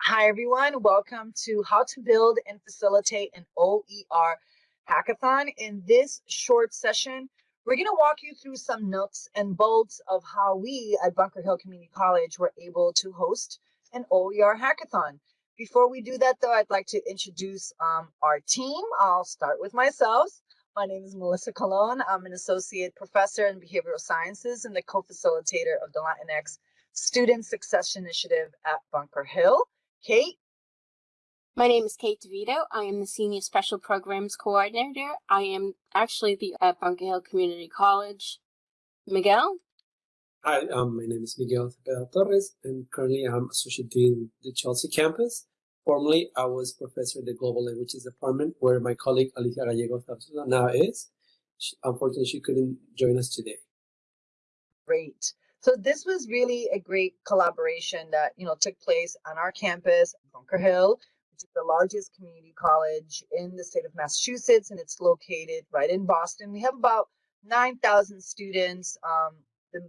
Hi, everyone. Welcome to How to Build and Facilitate an OER Hackathon. In this short session, we're going to walk you through some nuts and bolts of how we at Bunker Hill Community College were able to host an OER Hackathon. Before we do that, though, I'd like to introduce um, our team. I'll start with myself. My name is Melissa Colon. I'm an associate professor in behavioral sciences and the co-facilitator of the Latinx Student Success Initiative at Bunker Hill. Kate? My name is Kate DeVito. I am the Senior Special Programs Coordinator. I am actually the at Bunker Hill Community College. Miguel? Hi, um, my name is Miguel Cepeda Torres, and currently I'm Associate Dean the Chelsea campus. Formerly, I was professor in the Global Languages Department, where my colleague Alicia Gallego now is. She, unfortunately, she couldn't join us today. Great. So this was really a great collaboration that you know took place on our campus, Bunker Hill, which is the largest community college in the state of Massachusetts, and it's located right in Boston. We have about 9,000 students, um, the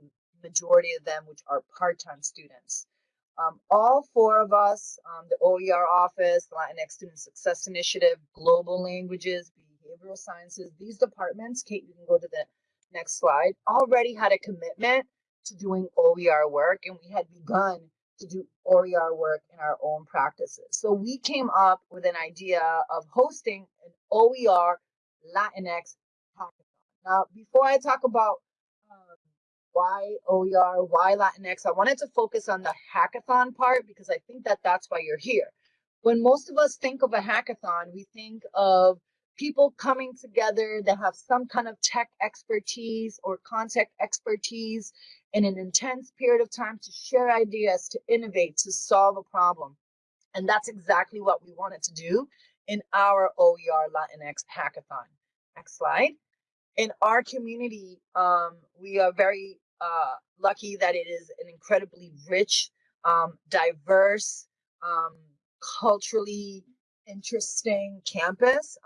majority of them which are part-time students. Um, all four of us, um, the OER office, the Latinx Student Success Initiative, Global Languages, Behavioral Sciences, these departments, Kate, you can go to the next slide, already had a commitment to doing OER work and we had begun to do OER work in our own practices. So we came up with an idea of hosting an OER Latinx hackathon. Now, before I talk about um, why OER, why Latinx, I wanted to focus on the hackathon part because I think that that's why you're here. When most of us think of a hackathon, we think of people coming together that have some kind of tech expertise or content expertise in an intense period of time to share ideas, to innovate, to solve a problem. And that's exactly what we wanted to do in our OER Latinx hackathon. Next slide. In our community, um, we are very uh, lucky that it is an incredibly rich, um, diverse, um, culturally interesting campus.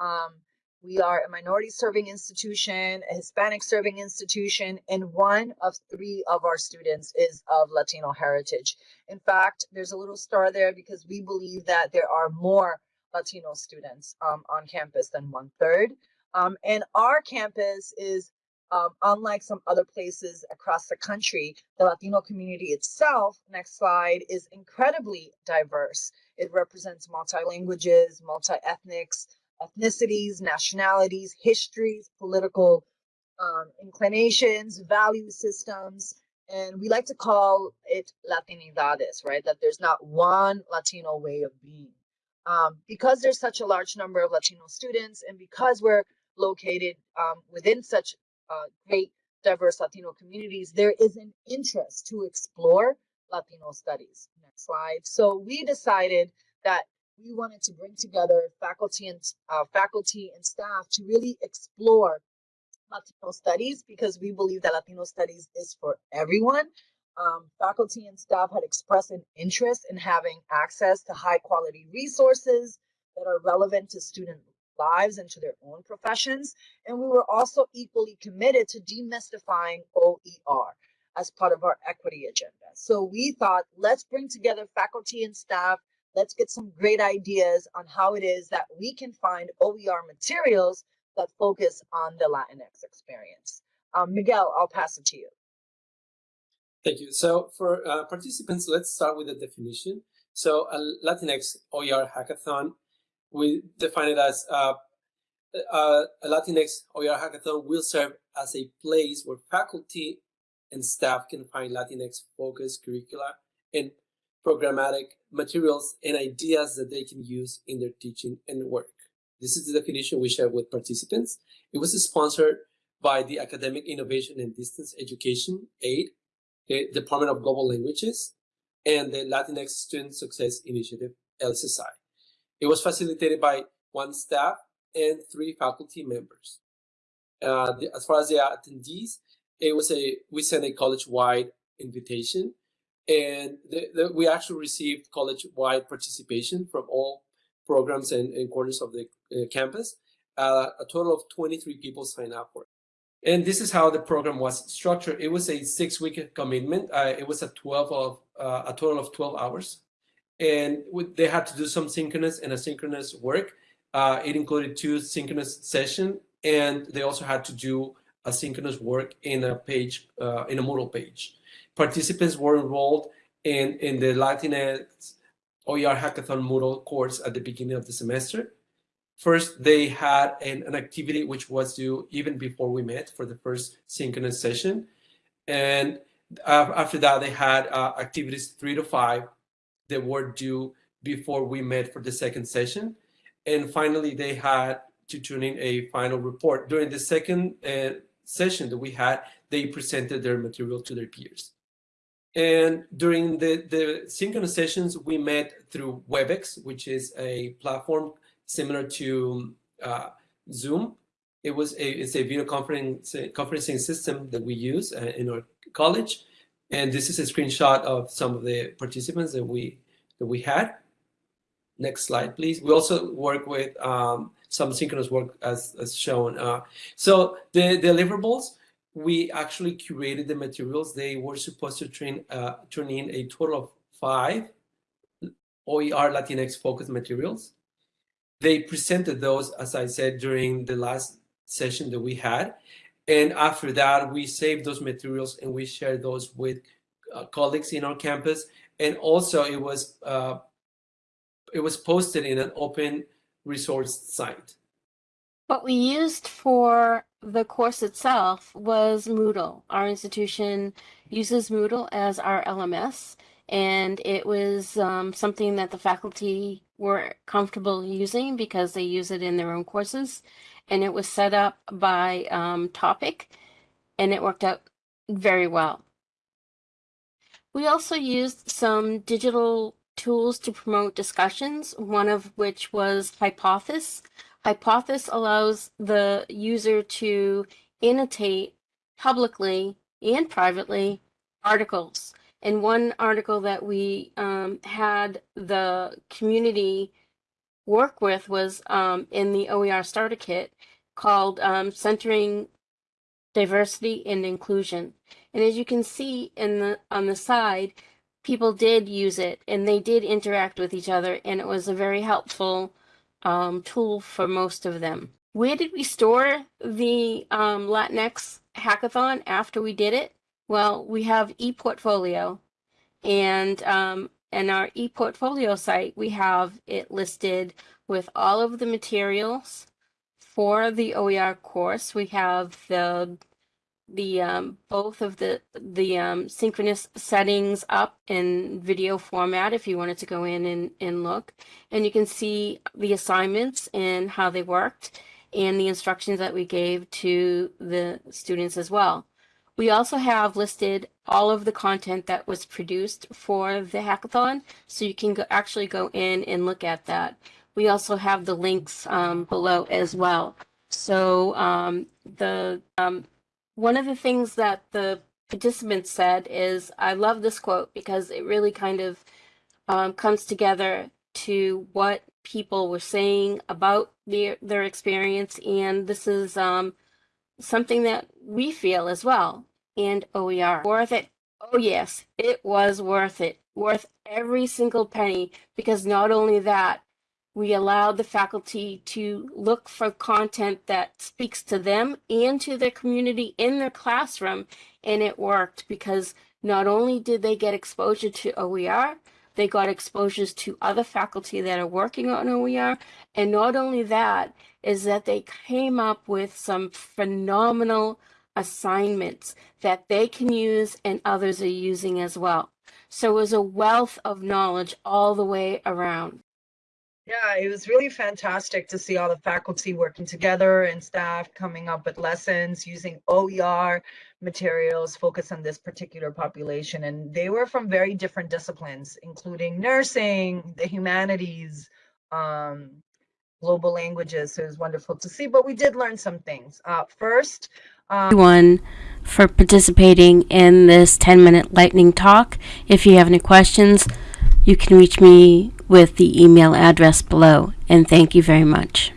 We are a minority serving institution, a Hispanic serving institution, and one of three of our students is of Latino heritage. In fact, there's a little star there because we believe that there are more Latino students um, on campus than one third. Um, and our campus is, um, unlike some other places across the country, the Latino community itself, next slide, is incredibly diverse. It represents multi languages, multi ethnics, ethnicities, nationalities, histories, political um, inclinations, value systems, and we like to call it Latinidades, right? That there's not one Latino way of being. Um, because there's such a large number of Latino students, and because we're located um, within such uh, great diverse Latino communities, there is an interest to explore Latino studies. Next slide. So we decided that we wanted to bring together faculty and uh, faculty and staff to really explore Latino studies because we believe that Latino studies is for everyone. Um, faculty and staff had expressed an interest in having access to high quality resources that are relevant to student lives and to their own professions. And we were also equally committed to demystifying OER as part of our equity agenda. So we thought, let's bring together faculty and staff let's get some great ideas on how it is that we can find OER materials that focus on the Latinx experience. Um, Miguel, I'll pass it to you. Thank you. So for uh, participants, let's start with the definition. So a Latinx OER hackathon, we define it as uh, uh, a Latinx OER hackathon will serve as a place where faculty and staff can find Latinx focused curricula and programmatic materials and ideas that they can use in their teaching and work. This is the definition we share with participants. It was sponsored by the Academic Innovation and Distance Education AID, the Department of Global Languages, and the Latinx Student Success Initiative, LSSI. It was facilitated by one staff and three faculty members. Uh, the, as far as the attendees, it was a we sent a college-wide invitation and the, the, we actually received college-wide participation from all programs and, and quarters of the uh, campus. Uh, a total of 23 people signed up for it. And this is how the program was structured. It was a six-week commitment. Uh, it was a 12 of uh, a total of 12 hours, and they had to do some synchronous and asynchronous work. Uh, it included two synchronous sessions, and they also had to do asynchronous work in a page, uh, in a Moodle page. Participants were enrolled in, in the Latinx OER Hackathon Moodle course at the beginning of the semester. First, they had an, an activity which was due even before we met for the first synchronous session. And after that, they had uh, activities three to five that were due before we met for the second session. And finally, they had to turn in a final report. During the second uh, session that we had, they presented their material to their peers. And during the, the synchronous sessions, we met through WebEx, which is a platform similar to uh, Zoom. It was a, it's a video conference, conferencing system that we use uh, in our college. And this is a screenshot of some of the participants that we that we had. Next slide, please. We also work with um, some synchronous work as, as shown. Uh, so the deliverables, we actually curated the materials. They were supposed to train, uh, turn in a total of five OER Latinx focused materials. They presented those, as I said, during the last session that we had. And after that, we saved those materials and we shared those with uh, colleagues in our campus. And also it was, uh, it was posted in an open resource site. What we used for the course itself was Moodle. Our institution uses Moodle as our LMS, and it was um, something that the faculty were comfortable using because they use it in their own courses. And it was set up by um, topic, and it worked out very well. We also used some digital tools to promote discussions, one of which was Hypothesis. Hypothesis allows the user to annotate publicly and privately articles. And one article that we um, had the community work with was um, in the OER Starter Kit called um, Centering Diversity and Inclusion. And as you can see in the on the side, people did use it and they did interact with each other and it was a very helpful um, tool for most of them. Where did we store the um, Latinx hackathon after we did it? Well, we have ePortfolio, and um, in our ePortfolio site, we have it listed with all of the materials for the OER course. We have the the um, both of the the um, synchronous settings up in video format if you wanted to go in and, and look and you can see the assignments and how they worked and the instructions that we gave to the students as well. We also have listed all of the content that was produced for the hackathon so you can go, actually go in and look at that. We also have the links um, below as well. So um, the um, one of the things that the participants said is, I love this quote because it really kind of um, comes together to what people were saying about their, their experience. And this is um, something that we feel as well. And OER, worth it. Oh, yes, it was worth it. Worth every single penny because not only that, we allowed the faculty to look for content that speaks to them and to their community in their classroom. And it worked because not only did they get exposure to OER, they got exposures to other faculty that are working on OER. And not only that, is that they came up with some phenomenal assignments that they can use and others are using as well. So it was a wealth of knowledge all the way around. Yeah, it was really fantastic to see all the faculty working together and staff coming up with lessons using OER materials focused on this particular population. And they were from very different disciplines, including nursing, the humanities, um, global languages. So it was wonderful to see, but we did learn some things. Uh, first, um, everyone for participating in this 10 minute lightning talk. If you have any questions, you can reach me with the email address below. And thank you very much.